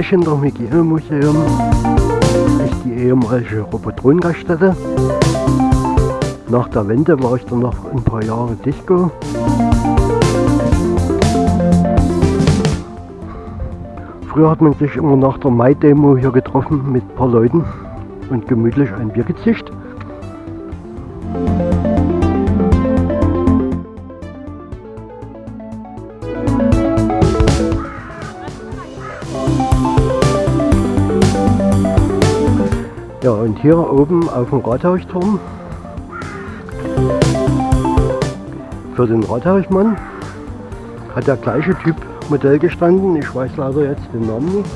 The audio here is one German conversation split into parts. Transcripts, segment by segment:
Dem Hygienemuseum ist die ehemalige Robotron-Gaststätte. Nach der Wende war ich dann noch ein paar Jahre Disco. Früher hat man sich immer nach der Mai-Demo hier getroffen mit ein paar Leuten und gemütlich ein Bier gezischt. Hier oben auf dem Rathausturm für den Rathausmann hat der gleiche Typ Modell gestanden, ich weiß leider jetzt den Namen nicht,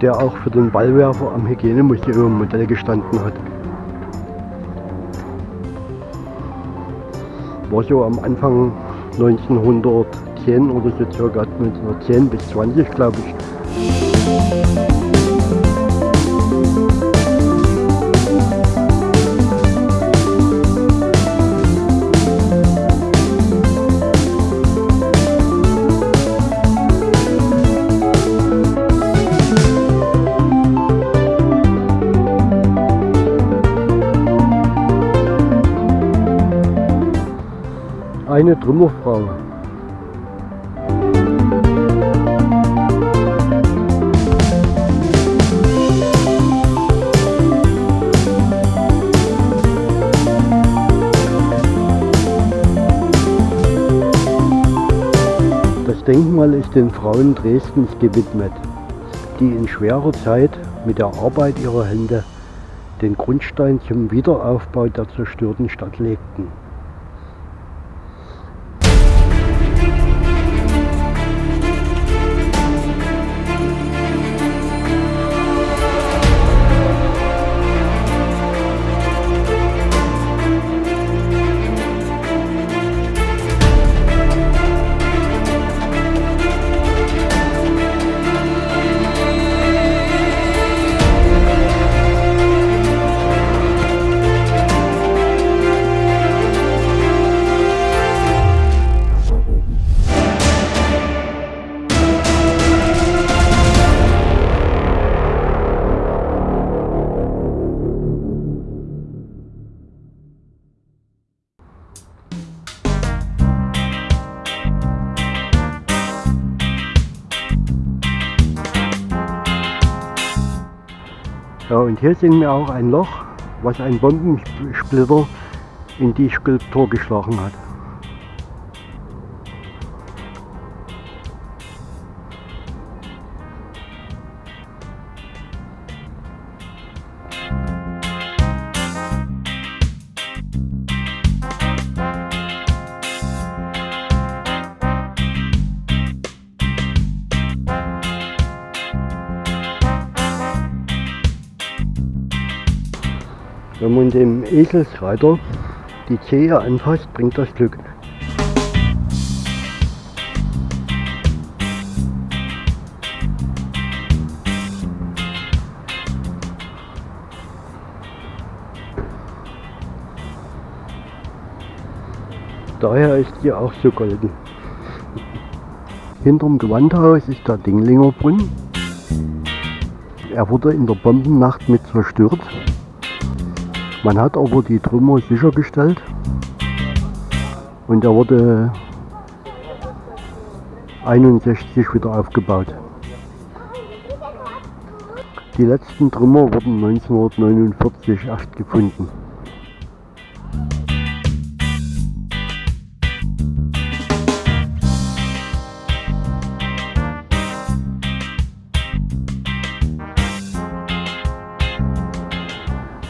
der auch für den Ballwerfer am Hygienemuseum Modell gestanden hat. War so am Anfang 1910 oder so circa 1910 bis 20 glaube ich. Eine Trümmerfrau. Das Denkmal ist den Frauen Dresdens gewidmet, die in schwerer Zeit mit der Arbeit ihrer Hände den Grundstein zum Wiederaufbau der zerstörten Stadt legten. Hier sehen wir auch ein Loch, was ein Bombensplitter in die Skulptur geschlagen hat. Eselsreiter die Zehe anfasst, bringt das Glück. Daher ist sie auch so golden. Hinterm Gewandhaus ist der Dinglinger Brunnen. Er wurde in der Bombennacht mit zerstört. Man hat aber die Trümmer sichergestellt und er wurde 61 wieder aufgebaut. Die letzten Trümmer wurden 1949 erst gefunden.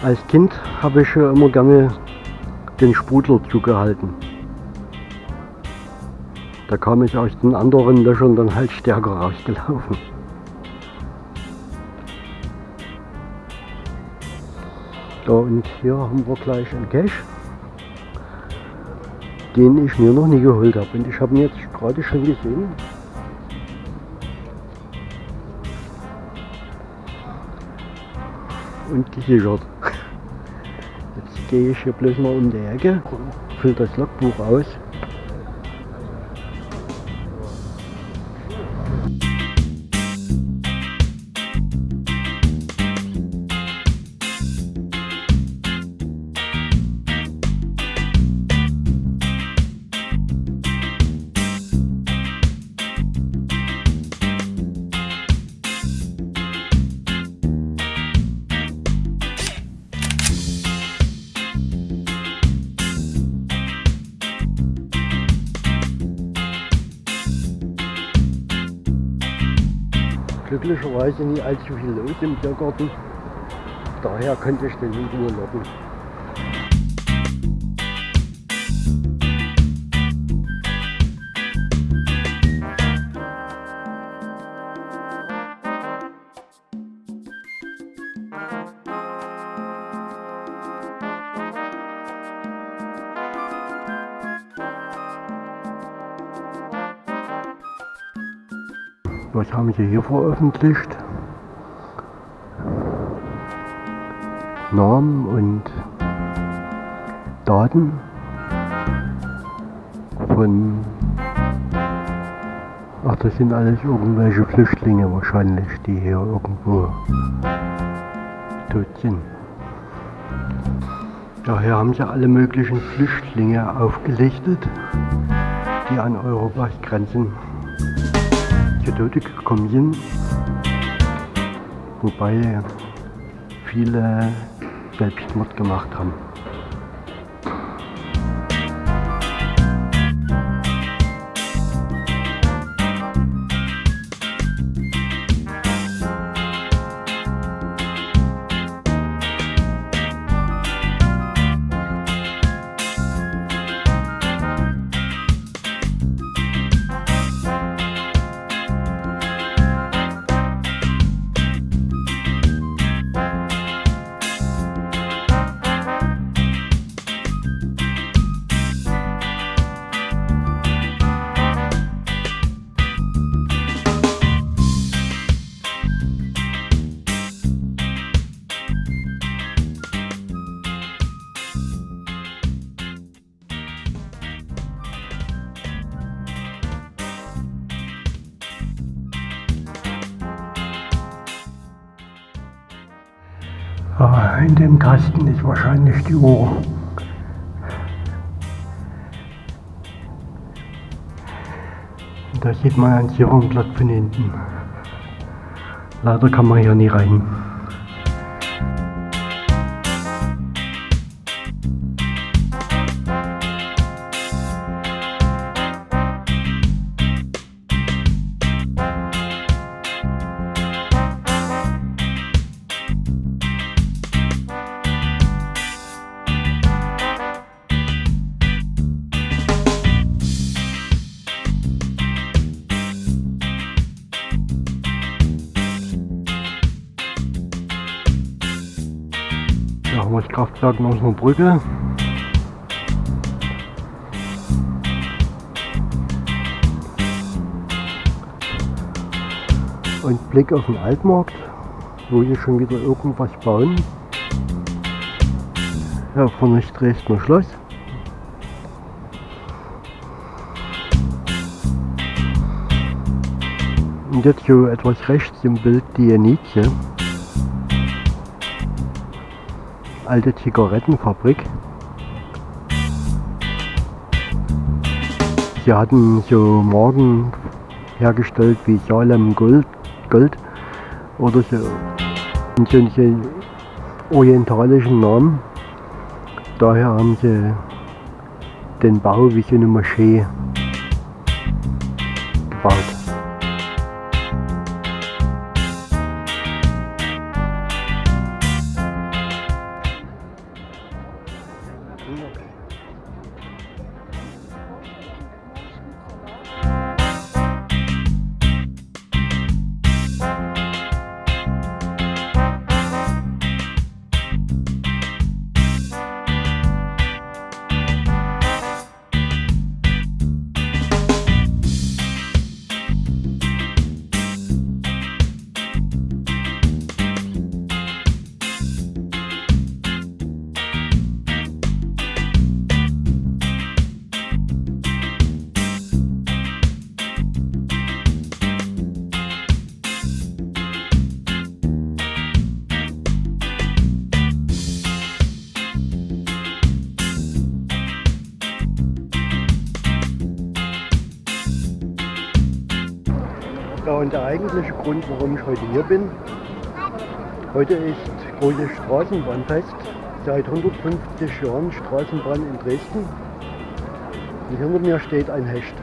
Als Kind habe ich immer gerne den Sprudler zugehalten. Da kam ich aus den anderen Löchern dann halt stärker rausgelaufen. Ja, und hier haben wir gleich einen Cache, den ich mir noch nie geholt habe. Und ich habe ihn jetzt gerade schon gesehen. Und gesichert gehe ich hier bloß mal um die Ecke, fülle das Logbuch aus glücklicherweise nie allzu viel los im Tiergarten. Daher konnte ich den in Ruhe locken. Sie hier veröffentlicht? Namen und Daten von Ach, das sind alles irgendwelche Flüchtlinge wahrscheinlich, die hier irgendwo tot sind. Daher haben sie alle möglichen Flüchtlinge aufgelichtet, die an Europas Grenzen gekommen sind. Wobei viele Selbstmord gemacht haben. In dem Kasten ist wahrscheinlich die Uhr. Da sieht man ein Sicherungsblatt von hinten. Leider kann man hier nie rein. Kraftwerk Brücke. Und Blick auf den Altmarkt, wo hier schon wieder irgendwas bauen. Ja, vorne ist Dresdner Schloss. Und jetzt so etwas rechts im Bild die Janice. Alte Zigarettenfabrik. Sie hatten so Marken hergestellt wie Salem Gold, Gold oder so. Und solche orientalischen Namen. Daher haben sie den Bau wie so eine Moschee der eigentliche Grund, warum ich heute hier bin, heute ist großes Straßenbahnfest. Seit 150 Jahren Straßenbahn in Dresden. Und hinter mir steht ein Hecht.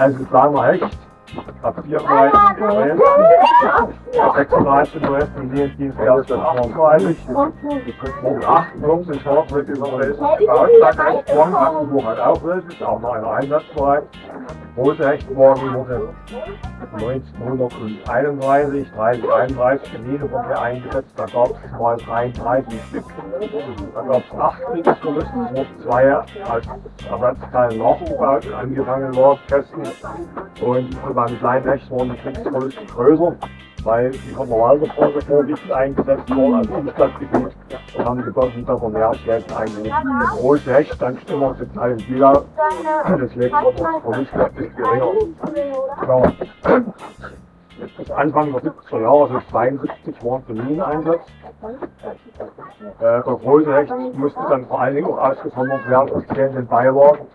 Also kleiner Hecht, ab 4 Mal 36 Uhr im Dienst erst morgen freilich. Um 8 Uhr sind Schlaf mit überreist. Beauftragt Hecht morgen, Brandenburg hat auch ist auch noch einer einsatzbereit. Große Hechtmorgen wurde 1931, 30, 31 in Niederbrücke eingesetzt. Da gab es mal 33 Stück. Da gab es 8 Kriegsverluste, wo zwei als Ersatzteil nachgebaut und angefangen waren, Kästen. Und beim kleinen Hecht waren die Kriegsverluste größer, weil die Walderstraße vorwiegend eingesetzt wurden als Umstadtgebiet und haben die Börsen da von mehr eingelegt. Der große Hecht dann immer zu Teil in Bielau, deswegen wird das Verlust etwas geringer. Ja. Anfang der 70er Jahre, also 72, waren für Mineneinsatz. Äh, der große Hecht musste dann vor allen Dingen auch ausgesondert werden aus zählenden Beiwagen.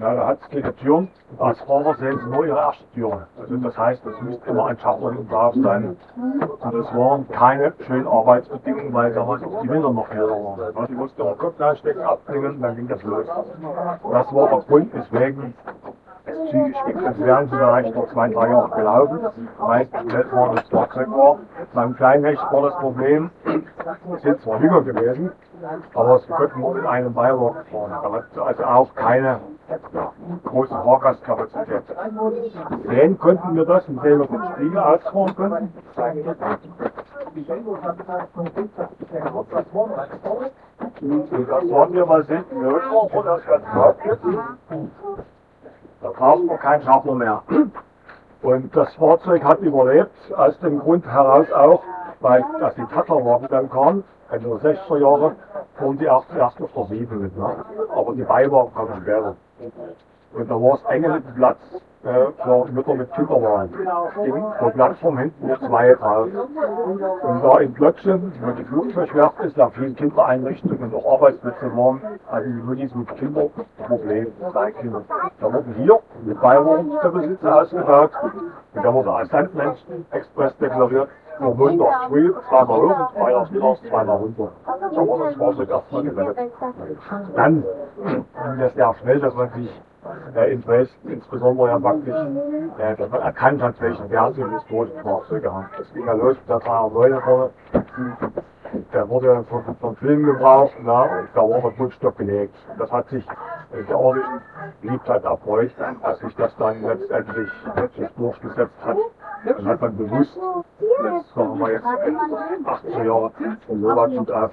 Ja, da hat es keine Türen. Als Fahrer sehen Sie nur Ihre erste Tür. Also das heißt, es müsste immer ein Schaffner hinten drauf sein. Und das waren keine schönen Arbeitsbedingungen, weil damals auch die Winter noch kälter waren. Die mussten ihre Kopf reinstecken, abbringen, dann ging das los. Das war der Grund, weswegen es psychisch. Sonst wären sie vielleicht noch zwei, drei Jahre gelaufen. Meist schnell war das Fahrzeug war. Beim Kleinhecht war das Problem, es sind zwar jünger gewesen, aber sie konnten nur mit einem Beiwagen fahren. Also auch keine große Fahrgastkapazität. Sehen konnten wir das, indem wir den Spiegel ausfahren konnten. Und das waren wir mal selten gehört, wo das ganz Da brauchen wir keinen Schaffner mehr. Und das Fahrzeug hat überlebt, aus dem Grund heraus auch, weil als die Tatlerwagen dann kamen, Ende der 60er Jahre, fuhren die auch zuerst auf der 7 mit. Ne? Aber die Beiwagen kamen später. Und da war es enge mit Platz äh, für Mütter mit Kinderwagen. Ging pro Plattform hinten nur zwei drauf. Und da in Plötzchen, wo die Flugzeugwerft ist, da viele Kindereinrichtungen und auch Arbeitsplätze waren, hatten die Mutis mit Kindern Probleme, Kleinkinder. Da wurden hier mit Beiwagenstabilität ausgebaut und da wurde als Sandmenschen-Express deklariert. Nur montags früh, zweimal hoch und freitags mittags zweimal runter. So war das Fahrzeug erstmal gerettet. Dann ging das sehr schnell, dass man sich äh, in Dresden insbesondere ja praktisch, äh, dass man erkannt hat, welchen Wert sie historischen Fahrzeuge haben. Das ging ja los mit der 309 vorne. Der wurde von, von Film gebraucht na, und da war der Grundstock gelegt. Das hat sich äh, der ordentlichen Beliebtheit erfreut, dass sich das dann letztendlich, letztlich durchgesetzt hat. Dann hat man bewusst, das sagen wir jetzt Ende der 80er Jahre, von Lovatschut auf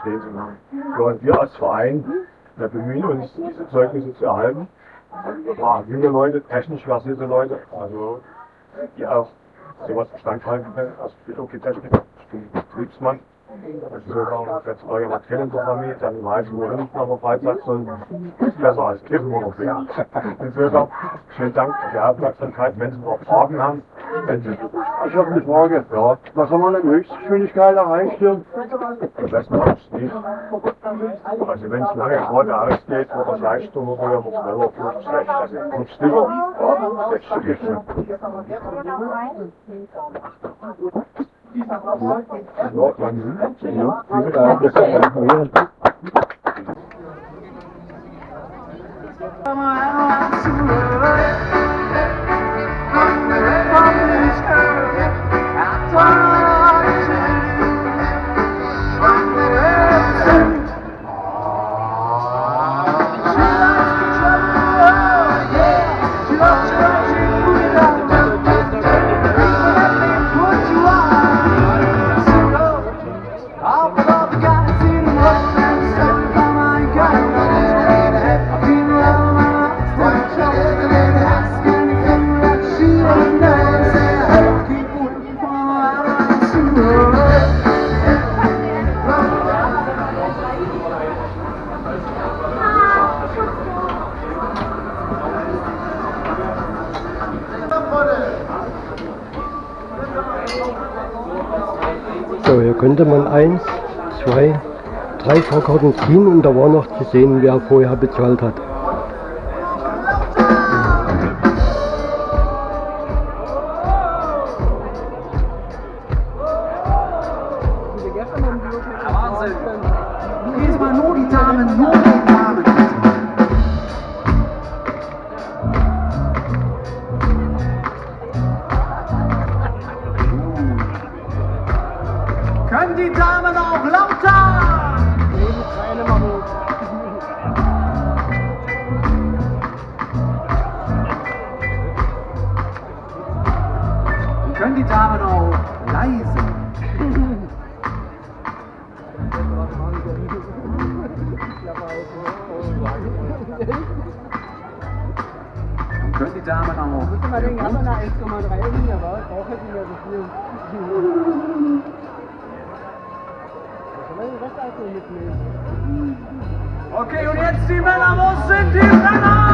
stehen zu und wir als Verein wir bemühen uns, diese Zeugnisse zu erhalten. Ja, junge Leute, technisch versierte Leute, also die auch sowas Bestand halten können, als Technik, ich bin Betriebsmann. Also sogar, wenn es jemand kennt in der Familie, dann weiß wo hinten auf der Freizeit soll, ist besser als Kiffen oder. Insofern, vielen Dank für die Aufmerksamkeit. Wenn Sie noch Fragen haben. Ich habe eine Frage. Ja, Was haben wir denn Höchstgeschwindigkeit erreicht hier? das wir jetzt nicht. Also wenn es lange gerade ausgeht, wird das Leistung oder wird schneller 50, also 50 ja, 60 ist schon. Ja, ja, ja, 1, 2, drei Fahrkarten ziehen und da war noch zu sehen, wer vorher bezahlt hat. Damen auch? mal den anderen 1,3 liegen, aber ich brauche nicht mehr so viel. Okay, und jetzt die Männer, wo sind die Männer?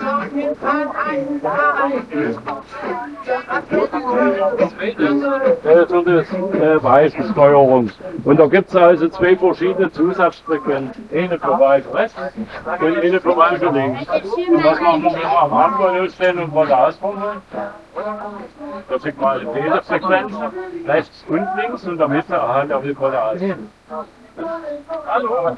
Das äh, Weißensteuerung. Und da gibt es also zwei verschiedene Zusatzfrequenzen. Eine für Weiß rechts und eine für Weiß links. Und was machen wir, am Anfang losstehen und wollen ausprobieren? Da sieht man diese Frequenz, rechts und links und in der erhalt der Willkolle aus. Hallo!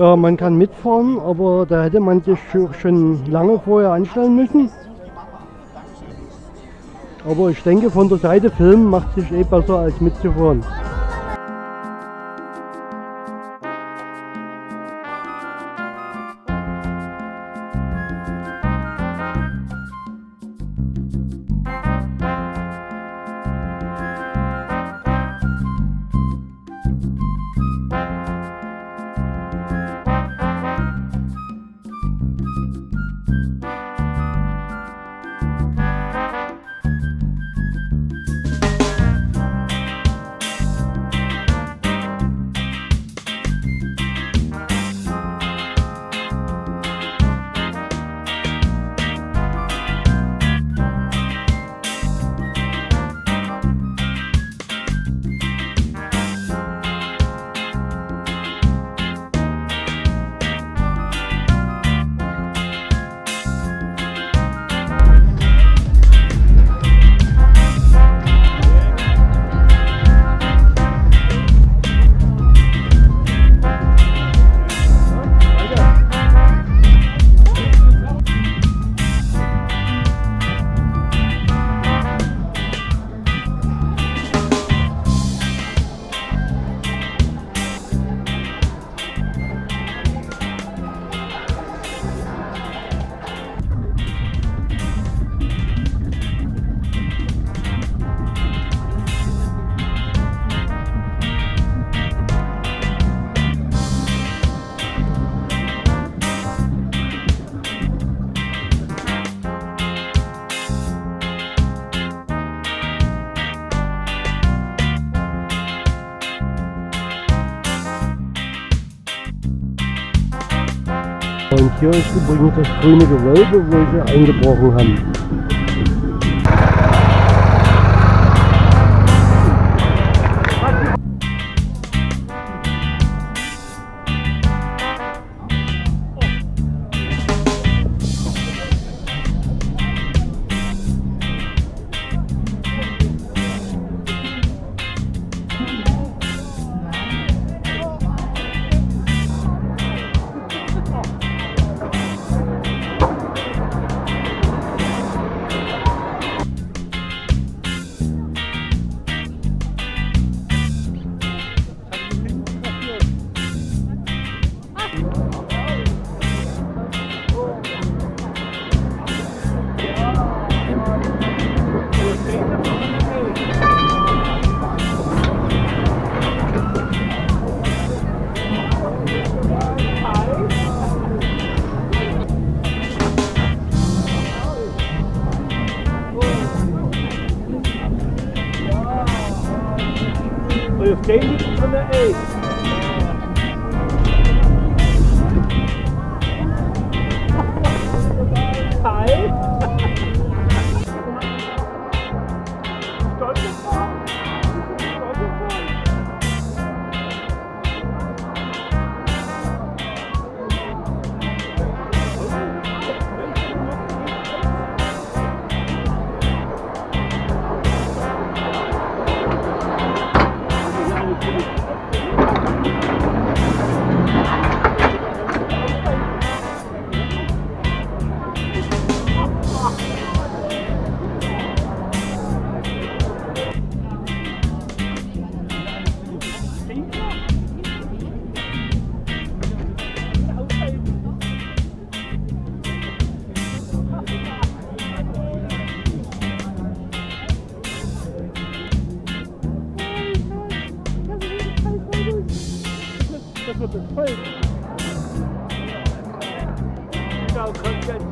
Ja, man kann mitfahren, aber da hätte man sich scho- schon lange vorher anstellen müssen. Aber ich denke, von der Seite filmen macht sich eh besser als mitzufahren. Übrigens das grüne Gewölbe, wo sie eingebrochen haben. I'll get